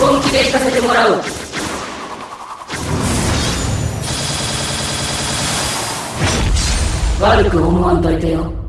本気で行かせてもらう。悪く思わんといてよ。